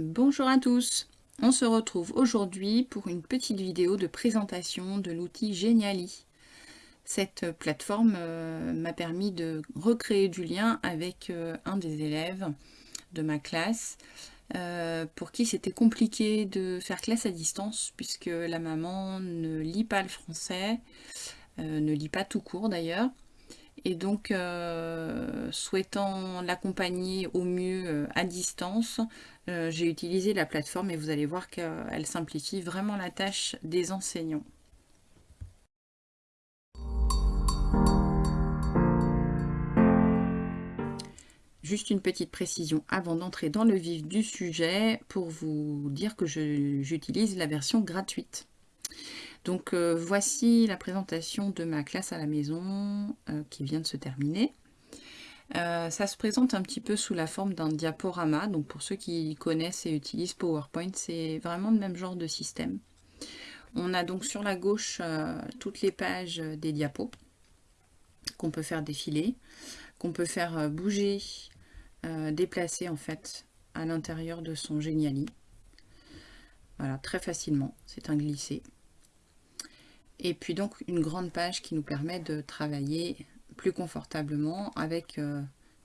Bonjour à tous, on se retrouve aujourd'hui pour une petite vidéo de présentation de l'outil Geniali. Cette plateforme euh, m'a permis de recréer du lien avec euh, un des élèves de ma classe euh, pour qui c'était compliqué de faire classe à distance puisque la maman ne lit pas le français, ne lit pas tout court d'ailleurs, et donc, euh, souhaitant l'accompagner au mieux euh, à distance, euh, j'ai utilisé la plateforme et vous allez voir qu'elle simplifie vraiment la tâche des enseignants. Juste une petite précision avant d'entrer dans le vif du sujet pour vous dire que j'utilise la version gratuite. Donc euh, voici la présentation de ma classe à la maison euh, qui vient de se terminer. Euh, ça se présente un petit peu sous la forme d'un diaporama. Donc pour ceux qui connaissent et utilisent PowerPoint, c'est vraiment le même genre de système. On a donc sur la gauche toutes les pages des diapos qu'on peut faire défiler, qu'on peut faire bouger, déplacer en fait à l'intérieur de son Geniali. Voilà, très facilement, c'est un glissé. Et puis donc une grande page qui nous permet de travailler plus confortablement avec euh,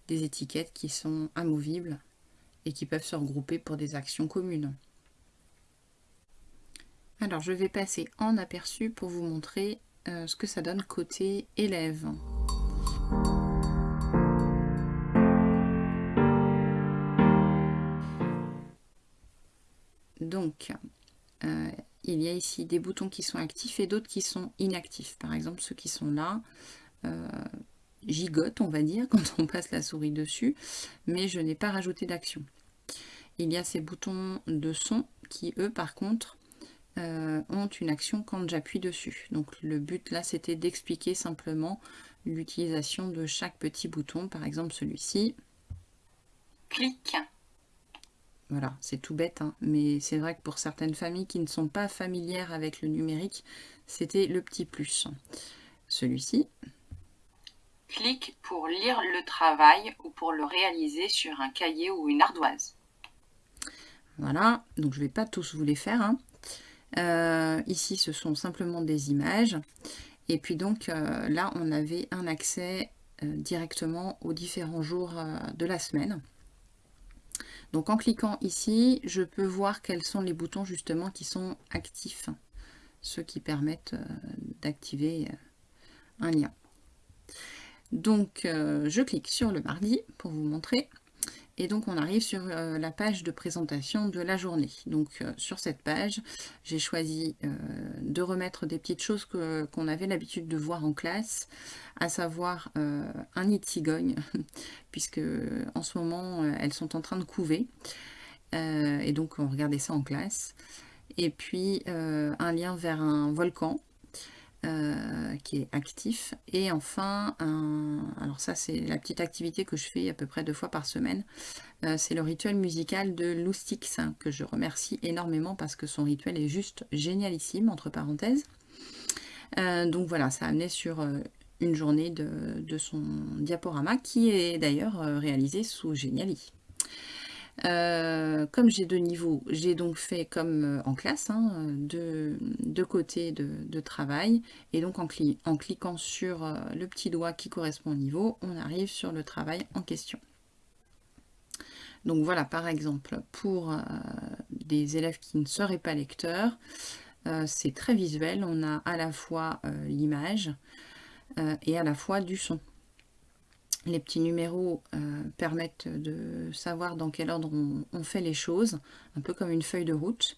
des étiquettes qui sont amovibles et qui peuvent se regrouper pour des actions communes. Alors je vais passer en aperçu pour vous montrer euh, ce que ça donne côté élève. Donc, euh, il y a ici des boutons qui sont actifs et d'autres qui sont inactifs. Par exemple, ceux qui sont là euh, gigotent, on va dire, quand on passe la souris dessus, mais je n'ai pas rajouté d'action. Il y a ces boutons de son qui, eux, par contre, euh, ont une action quand j'appuie dessus. Donc le but là, c'était d'expliquer simplement l'utilisation de chaque petit bouton. Par exemple, celui-ci. Clic voilà, c'est tout bête, hein. mais c'est vrai que pour certaines familles qui ne sont pas familières avec le numérique, c'était le petit plus. Celui-ci. Clique pour lire le travail ou pour le réaliser sur un cahier ou une ardoise. Voilà, donc je ne vais pas tous vous les faire. Hein. Euh, ici, ce sont simplement des images. Et puis donc, euh, là, on avait un accès euh, directement aux différents jours de la semaine. Donc en cliquant ici, je peux voir quels sont les boutons justement qui sont actifs, ceux qui permettent euh, d'activer euh, un lien. Donc euh, je clique sur le mardi pour vous montrer. Et donc on arrive sur euh, la page de présentation de la journée. Donc euh, sur cette page, j'ai choisi euh, de remettre des petites choses qu'on avait l'habitude de voir en classe, à savoir un nid de cigogne, puisque en ce moment elles sont en train de couver. et donc on regardait ça en classe. Et puis un lien vers un volcan euh, qui est actif. Et enfin, alors ça c'est la petite activité que je fais à peu près deux fois par semaine, euh, c'est le rituel musical de Loustix, que je remercie énormément parce que son rituel est juste génialissime, entre parenthèses. Euh, donc voilà, ça a amené sur une journée de, son diaporama qui est d'ailleurs réalisé sous Geniali. Euh, comme j'ai deux niveaux, j'ai donc fait comme euh, en classe, hein, deux, côtés de, travail. Et donc en, cliquant sur euh, le petit doigt qui correspond au niveau, on arrive sur le travail en question. Donc voilà, par exemple, pour des élèves qui ne seraient pas lecteurs, c'est très visuel. On a à la fois l'image et à la fois du son. Les petits numéros euh, permettent de savoir dans quel ordre on, fait les choses, un peu comme une feuille de route.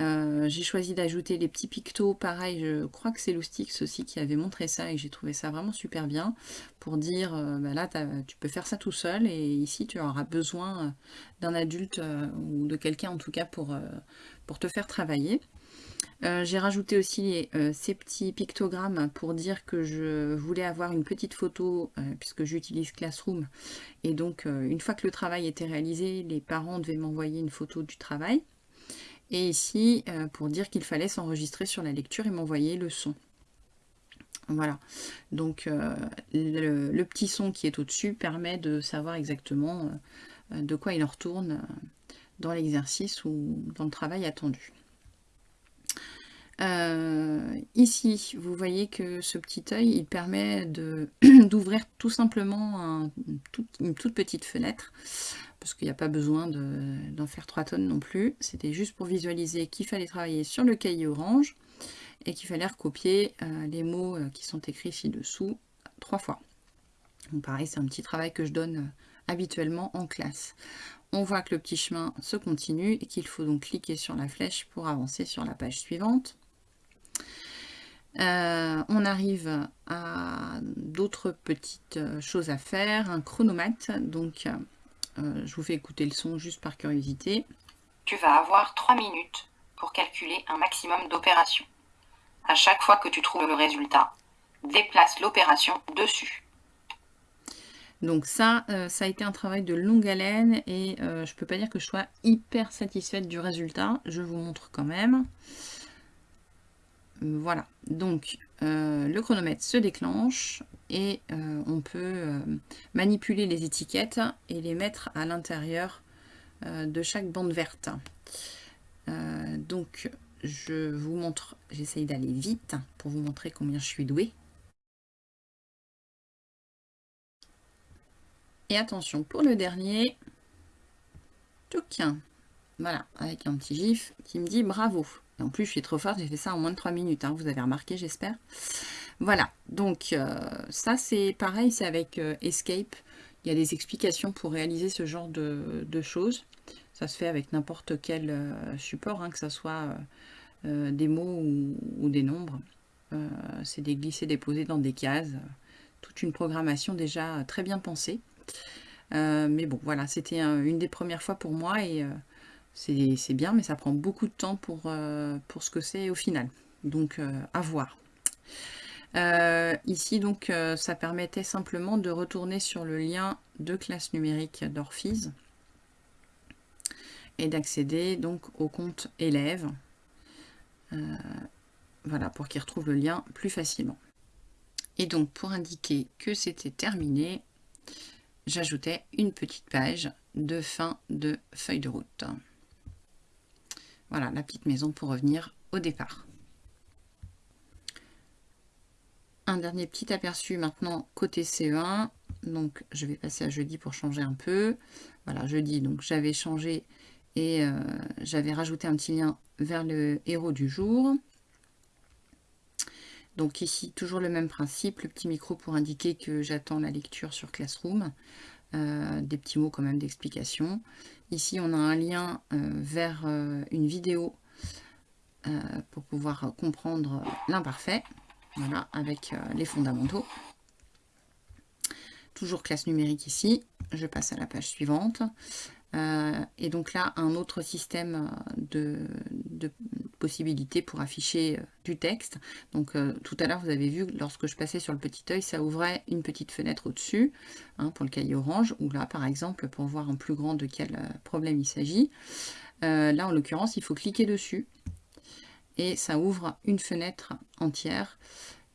Euh, j'ai choisi d'ajouter les petits pictos, pareil, je crois que c'est Loustix aussi qui avait montré ça et j'ai trouvé ça vraiment super bien pour dire, euh, bah là tu peux faire ça tout seul et ici tu auras besoin d'un adulte ou de quelqu'un en tout cas pour, pour te faire travailler. Euh, j'ai rajouté aussi euh, ces petits pictogrammes pour dire que je voulais avoir une petite photo euh, puisque j'utilise Classroom. Et donc, une fois que le travail était réalisé, les parents devaient m'envoyer une photo du travail. Et ici, pour dire qu'il fallait s'enregistrer sur la lecture et m'envoyer le son. Voilà, donc le, petit son qui est au-dessus permet de savoir exactement de quoi il en retourne dans l'exercice ou dans le travail attendu. Euh, ici, vous voyez que ce petit œil, il permet d'ouvrir tout simplement une toute petite fenêtre, parce qu'il n'y a pas besoin d'en faire 3 tonnes non plus. C'était juste pour visualiser qu'il fallait travailler sur le cahier orange et qu'il fallait recopier euh, les mots euh, qui sont écrits ci-dessous trois fois. Donc pareil, c'est un petit travail que je donne habituellement en classe. On voit que le petit chemin se continue et qu'il faut donc cliquer sur la flèche pour avancer sur la page suivante. Euh, on arrive à d'autres petites euh, choses à faire, un chronomètre, donc euh, je vous fais écouter le son juste par curiosité. Tu vas avoir 3 minutes pour calculer un maximum d'opérations. À chaque fois que tu trouves le résultat, déplace l'opération dessus. Donc ça, ça a été un travail de longue haleine et je peux pas dire que je sois hyper satisfaite du résultat. Je vous montre quand même. Voilà, donc euh, le chronomètre se déclenche et euh, on peut euh, manipuler les étiquettes et les mettre à l'intérieur de chaque bande verte. donc je vous montre, j'essaye d'aller vite pour vous montrer combien je suis douée. Et attention, pour le dernier, voilà, avec un petit gif qui me dit bravo en plus, je suis trop forte, j'ai fait ça en moins de 3 minutes, hein, vous avez remarqué, j'espère. Voilà, donc euh, ça c'est pareil, c'est avec euh, Escape. Il y a des explications pour réaliser ce genre de, choses. Ça se fait avec n'importe quel euh, support, hein, que ce soit des mots ou, des nombres. c'est des glisser, déposer dans des cases. Toute une programmation déjà très bien pensée. mais bon, voilà, c'était une des premières fois pour moi et c'est bien, mais ça prend beaucoup de temps pour, euh, pour ce que c'est au final. Donc, euh, à voir. Euh, ici, donc, ça permettait simplement de retourner sur le lien de classe numérique d'Orphise et d'accéder donc au compte élève. voilà, pour qu'il retrouve le lien plus facilement. Et donc, pour indiquer que c'était terminé, j'ajoutais une petite page de fin de feuille de route. Voilà, la petite maison pour revenir au départ. Un dernier petit aperçu maintenant côté CE1. Donc, je vais passer à jeudi pour changer un peu. Voilà, jeudi, donc j'avais changé et euh, j'avais rajouté un petit lien vers le héros du jour. Donc ici, toujours le même principe, le petit micro pour indiquer que j'attends la lecture sur Classroom. Euh, des petits mots quand même d'explication. Ici, on a un lien euh, vers euh, une vidéo pour pouvoir comprendre l'imparfait, voilà, avec les fondamentaux. Toujours classe numérique ici. Je passe à la page suivante. Et donc là, un autre système de, possibilités pour afficher euh, du texte. Donc tout à l'heure, vous avez vu, lorsque je passais sur le petit œil, ça ouvrait une petite fenêtre au-dessus hein, pour le cahier orange, ou là, par exemple, pour voir en plus grand de quel problème il s'agit. là, en l'occurrence, il faut cliquer dessus et ça ouvre une fenêtre entière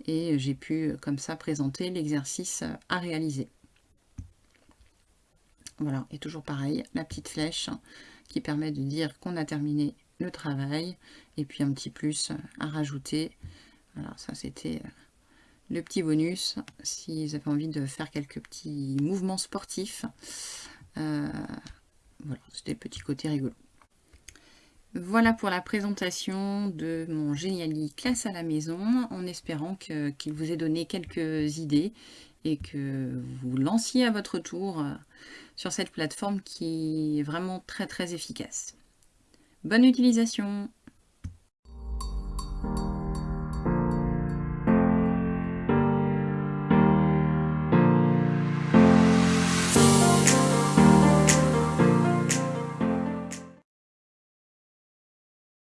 et j'ai pu comme ça présenter l'exercice à réaliser. Voilà, et toujours pareil, la petite flèche qui permet de dire qu'on a terminé le travail. Et puis un petit plus à rajouter. Voilà, ça c'était euh, le petit bonus. Si vous avez envie de faire quelques petits mouvements sportifs. Euh, voilà, c'était le petit côté rigolo. Voilà pour la présentation de mon Geniali classe à la maison, en espérant qu'il vous ait donné quelques idées et que vous lanciez à votre tour euh, sur cette plateforme qui est vraiment très très efficace. Bonne utilisation